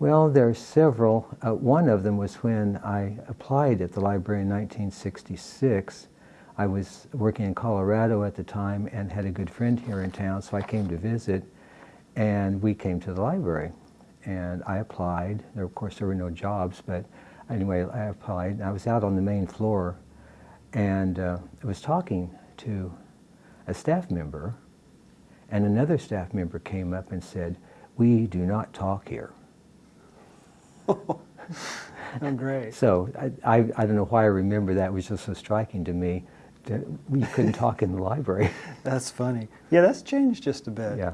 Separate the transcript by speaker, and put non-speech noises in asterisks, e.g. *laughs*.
Speaker 1: Well, there are several. Uh, one of them was when I applied at the library in 1966. I was working in Colorado at the time and had a good friend here in town, so I came to visit, and we came to the library. And I applied. There, of course, there were no jobs, but anyway, I applied. I was out on the main floor, and uh, I was talking to a staff member, and another staff member came up and said, "We do not talk here." *laughs*
Speaker 2: oh, great.
Speaker 1: So I, I, I, don't know why I remember that. It was just so striking to me that we couldn't talk in the library. *laughs*
Speaker 2: That's funny. Yeah, that's changed just a bit.
Speaker 1: Yeah.